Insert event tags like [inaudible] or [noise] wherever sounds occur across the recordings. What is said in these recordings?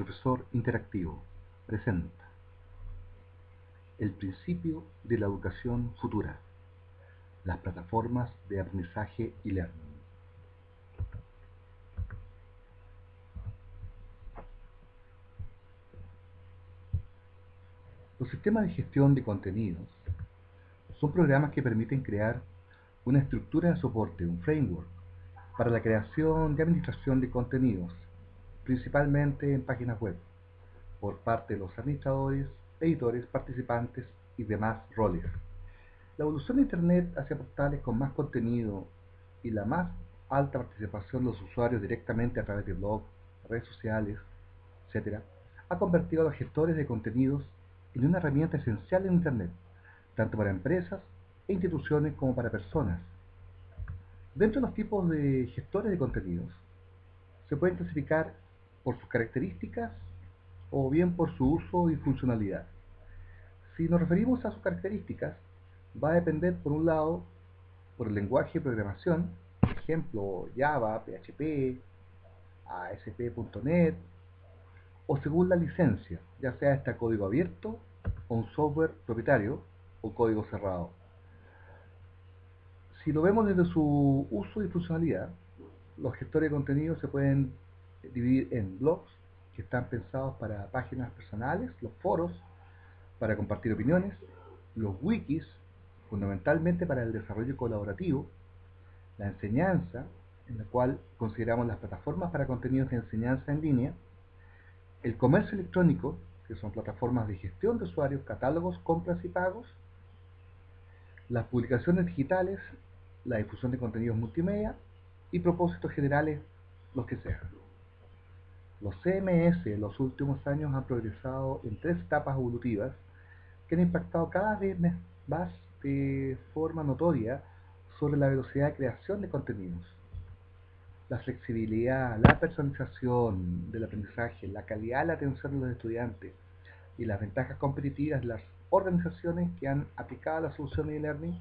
Profesor Interactivo presenta El principio de la educación futura, las plataformas de aprendizaje y learning. Los sistemas de gestión de contenidos son programas que permiten crear una estructura de soporte, un framework, para la creación y administración de contenidos, principalmente en páginas web, por parte de los administradores, editores, participantes y demás roles. La evolución de Internet hacia portales con más contenido y la más alta participación de los usuarios directamente a través de blogs, redes sociales, etc., ha convertido a los gestores de contenidos en una herramienta esencial en Internet, tanto para empresas e instituciones como para personas. Dentro de los tipos de gestores de contenidos, se pueden clasificar por sus características o bien por su uso y funcionalidad. Si nos referimos a sus características, va a depender por un lado por el lenguaje de programación, por ejemplo Java, PHP, ASP.NET, o según la licencia, ya sea este código abierto o un software propietario o código cerrado. Si lo vemos desde su uso y funcionalidad, los gestores de contenido se pueden dividir en blogs, que están pensados para páginas personales, los foros, para compartir opiniones, los wikis, fundamentalmente para el desarrollo colaborativo, la enseñanza, en la cual consideramos las plataformas para contenidos de enseñanza en línea, el comercio electrónico, que son plataformas de gestión de usuarios, catálogos, compras y pagos, las publicaciones digitales, la difusión de contenidos multimedia y propósitos generales, los que sean. Los CMS en los últimos años han progresado en tres etapas evolutivas que han impactado cada vez más de forma notoria sobre la velocidad de creación de contenidos. La flexibilidad, la personalización del aprendizaje, la calidad de la atención de los estudiantes y las ventajas competitivas de las organizaciones que han aplicado la solución de e-learning,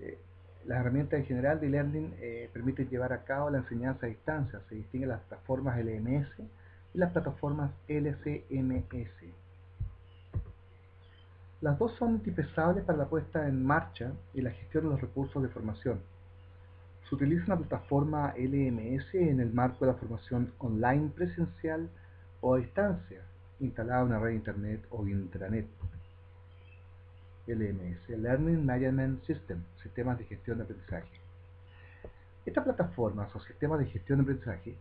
eh, las herramientas en general de e-learning eh, permiten llevar a cabo la enseñanza a distancia. Se distinguen las plataformas LMS y las plataformas LCMS. Las dos son indispensables para la puesta en marcha y la gestión de los recursos de formación. Se utiliza una plataforma LMS en el marco de la formación online presencial o a distancia, instalada en una red internet o intranet. LMS, Learning Management System, sistemas de gestión de aprendizaje. Estas plataformas o sistemas de gestión de aprendizaje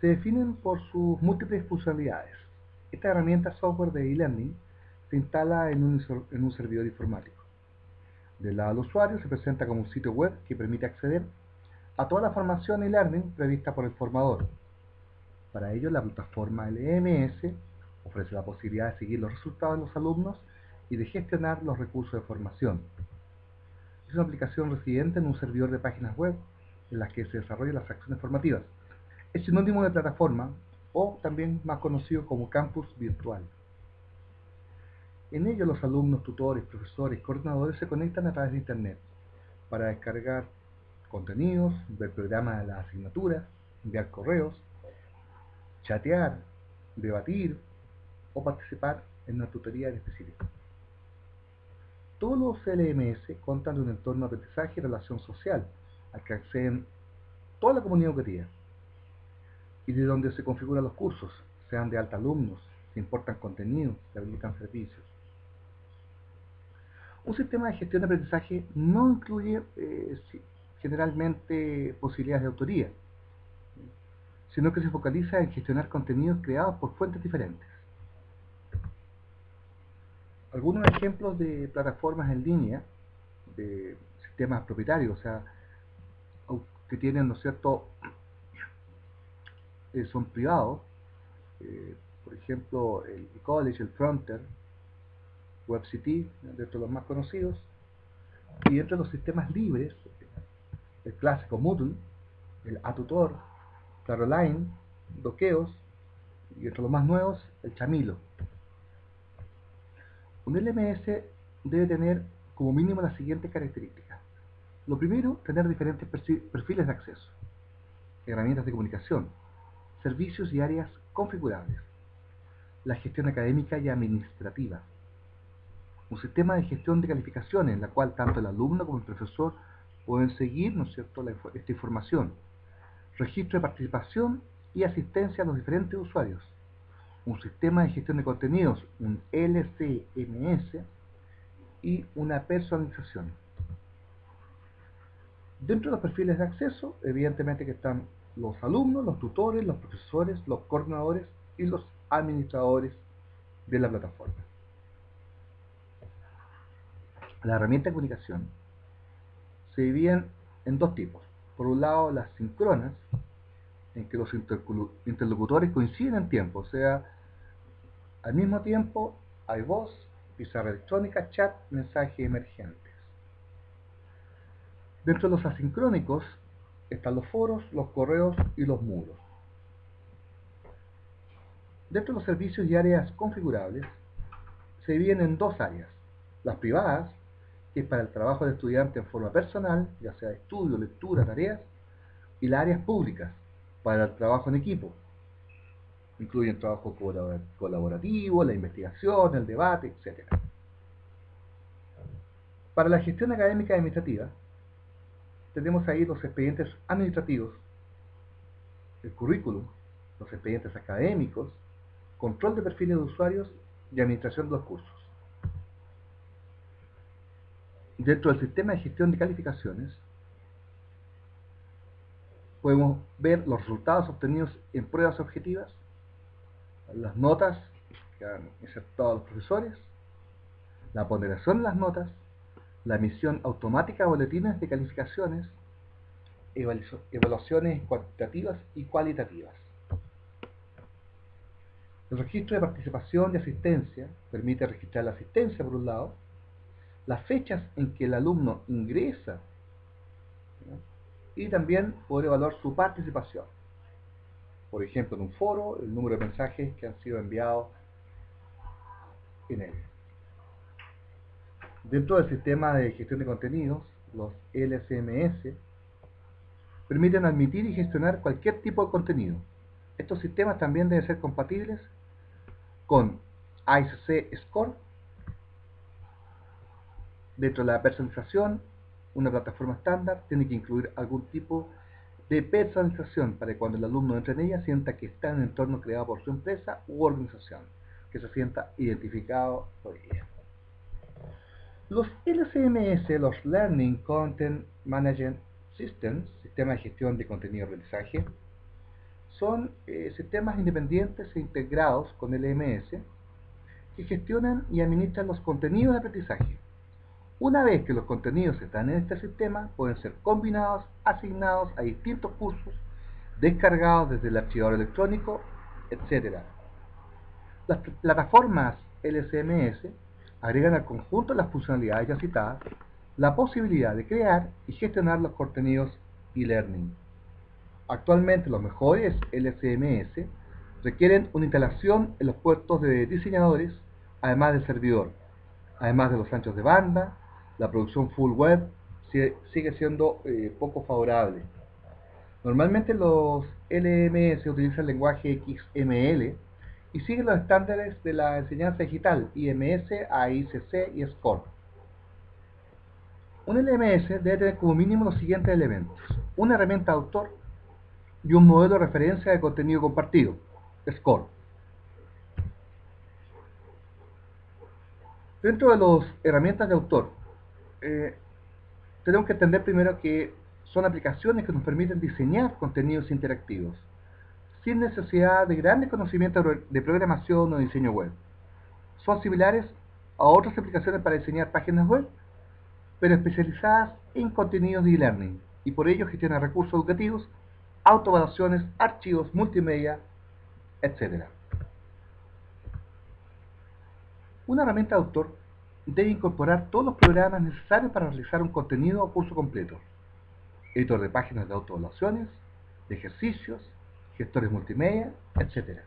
se definen por sus múltiples funcionalidades. Esta herramienta software de e-learning se instala en un, en un servidor informático. Del lado del usuario se presenta como un sitio web que permite acceder a toda la formación e-learning prevista por el formador. Para ello, la plataforma LMS ofrece la posibilidad de seguir los resultados de los alumnos y de gestionar los recursos de formación. Es una aplicación residente en un servidor de páginas web en las que se desarrollan las acciones formativas. Es sinónimo de plataforma o también más conocido como campus virtual. En ello los alumnos, tutores, profesores, coordinadores se conectan a través de Internet para descargar contenidos, ver programas de las asignaturas, enviar correos, chatear, debatir o participar en una tutoría específica. Todos los LMS cuentan de un entorno de aprendizaje y relación social al que acceden toda la comunidad educativa y de donde se configuran los cursos, sean de alta alumnos, se importan contenidos, se habilitan servicios. Un sistema de gestión de aprendizaje no incluye eh, generalmente posibilidades de autoría, sino que se focaliza en gestionar contenidos creados por fuentes diferentes algunos ejemplos de plataformas en línea, de sistemas propietarios, o sea, que tienen, ¿no es cierto?, [clears throat] eh, son privados, eh, por ejemplo, el eCollege, el Fronter, WebCT, de los más conocidos, y entre los sistemas libres, el clásico Moodle, el Atutor, Caroline, Doqueos, y entre los más nuevos, el Chamilo. Un LMS debe tener como mínimo las siguientes características. Lo primero, tener diferentes perfiles de acceso, herramientas de comunicación, servicios y áreas configurables. la gestión académica y administrativa. Un sistema de gestión de calificaciones en la cual tanto el alumno como el profesor pueden seguir ¿no es cierto? esta información. Registro de participación y asistencia a los diferentes usuarios. Un sistema de gestión de contenidos, un LCMS y una personalización. Dentro de los perfiles de acceso, evidentemente que están los alumnos, los tutores, los profesores, los coordinadores y los administradores de la plataforma. La herramienta de comunicación se dividen en dos tipos. Por un lado, las sincronas, en que los interlocutores coinciden en tiempo, o sea, al mismo tiempo hay voz, pizarra electrónica, chat, mensaje emergentes. Dentro de los asincrónicos están los foros, los correos y los muros. Dentro de los servicios y áreas configurables se dividen en dos áreas. Las privadas, que es para el trabajo de estudiante en forma personal, ya sea estudio, lectura, tareas, y las áreas públicas, para el trabajo en equipo. Incluyen trabajo colaborativo, la investigación, el debate, etc. Para la gestión académica administrativa, tenemos ahí los expedientes administrativos, el currículum, los expedientes académicos, control de perfiles de usuarios y administración de los cursos. Dentro del sistema de gestión de calificaciones, podemos ver los resultados obtenidos en pruebas objetivas, las notas que han insertado los profesores, la ponderación de las notas, la emisión automática de boletines de calificaciones, evaluaciones cuantitativas y cualitativas. El registro de participación y asistencia permite registrar la asistencia por un lado, las fechas en que el alumno ingresa y también poder evaluar su participación. Por ejemplo, en un foro, el número de mensajes que han sido enviados en él. Dentro del sistema de gestión de contenidos, los LCMS permiten admitir y gestionar cualquier tipo de contenido. Estos sistemas también deben ser compatibles con ICC Score. Dentro de la personalización, una plataforma estándar tiene que incluir algún tipo de personalización para que cuando el alumno entre en ella sienta que está en un entorno creado por su empresa u organización, que se sienta identificado por ella. Los LCMS, los Learning Content Management Systems, sistemas de gestión de contenido de aprendizaje, son eh, sistemas independientes e integrados con LMS que gestionan y administran los contenidos de aprendizaje. Una vez que los contenidos están en este sistema, pueden ser combinados, asignados a distintos cursos, descargados desde el archivador electrónico, etc. Las plataformas LCMS agregan al conjunto de las funcionalidades ya citadas la posibilidad de crear y gestionar los contenidos e-learning. Actualmente los mejores LCMS requieren una instalación en los puertos de diseñadores, además del servidor, además de los anchos de banda, la producción full web sigue siendo eh, poco favorable. Normalmente los LMS utilizan el lenguaje XML y sigue los estándares de la enseñanza digital, IMS, AICC y SCORE. Un LMS debe tener como mínimo los siguientes elementos. Una herramienta de autor y un modelo de referencia de contenido compartido, SCORE. Dentro de las herramientas de autor, eh, tenemos que entender primero que son aplicaciones que nos permiten diseñar contenidos interactivos sin necesidad de grandes conocimientos de programación o diseño web. Son similares a otras aplicaciones para diseñar páginas web, pero especializadas en contenidos de e-learning y por ello gestionan recursos educativos, autoevaluaciones, archivos, multimedia, etc. Una herramienta de autor debe incorporar todos los programas necesarios para realizar un contenido o curso completo. Editor de páginas de autoevaluaciones, de ejercicios, gestores multimedia, etc.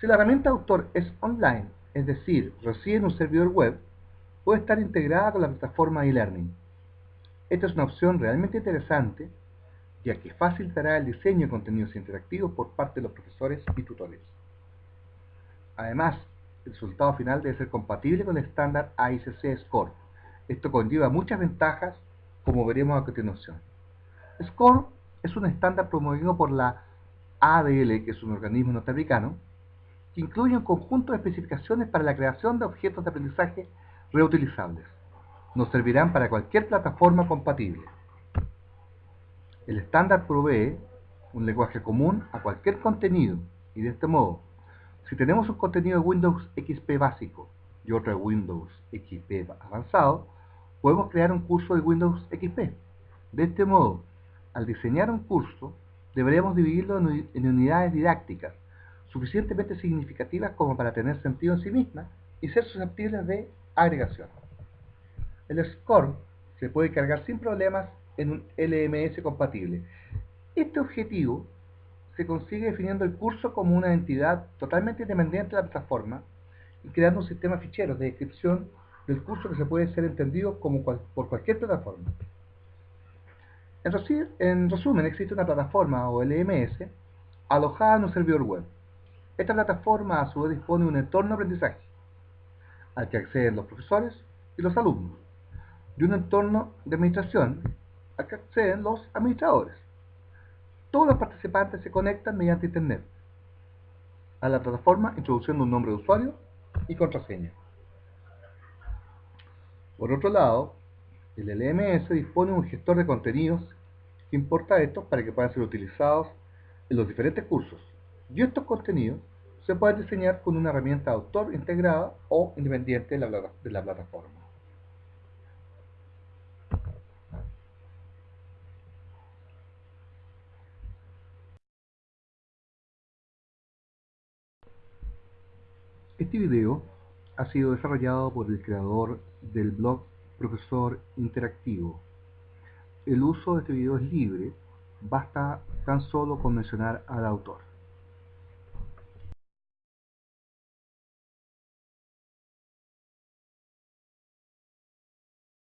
Si la herramienta autor es online, es decir, reside en un servidor web, puede estar integrada con la plataforma e-learning. Esta es una opción realmente interesante, ya que facilitará el diseño de contenidos interactivos por parte de los profesores y tutores. Además, el resultado final debe ser compatible con el estándar AICC Score. Esto conlleva muchas ventajas, como veremos a continuación. SCORE es un estándar promovido por la ADL, que es un organismo norteamericano, que incluye un conjunto de especificaciones para la creación de objetos de aprendizaje reutilizables. Nos servirán para cualquier plataforma compatible. El estándar provee un lenguaje común a cualquier contenido y de este modo, si tenemos un contenido de Windows XP básico y otro de Windows XP avanzado, podemos crear un curso de Windows XP. De este modo, al diseñar un curso, deberemos dividirlo en unidades didácticas suficientemente significativas como para tener sentido en sí mismas y ser susceptibles de agregación. El score se puede cargar sin problemas en un LMS compatible. Este objetivo se consigue definiendo el curso como una entidad totalmente independiente de la plataforma y creando un sistema de ficheros de descripción del curso que se puede ser entendido como por cualquier plataforma. En, resumen, existe una plataforma o LMS alojada en un servidor web. Esta plataforma a su vez dispone de un entorno de aprendizaje al que acceden los profesores y los alumnos, y un entorno de administración al que acceden los administradores. Todos los participantes se conectan mediante Internet a la plataforma introduciendo un nombre de usuario y contraseña. Por otro lado, el LMS dispone de un gestor de contenidos que importa estos para que puedan ser utilizados en los diferentes cursos. Y estos contenidos se pueden diseñar con una herramienta de autor integrada o independiente de la, de la plataforma. Este video ha sido desarrollado por el creador del blog Profesor Interactivo. El uso de este video es libre, basta tan solo con mencionar al autor.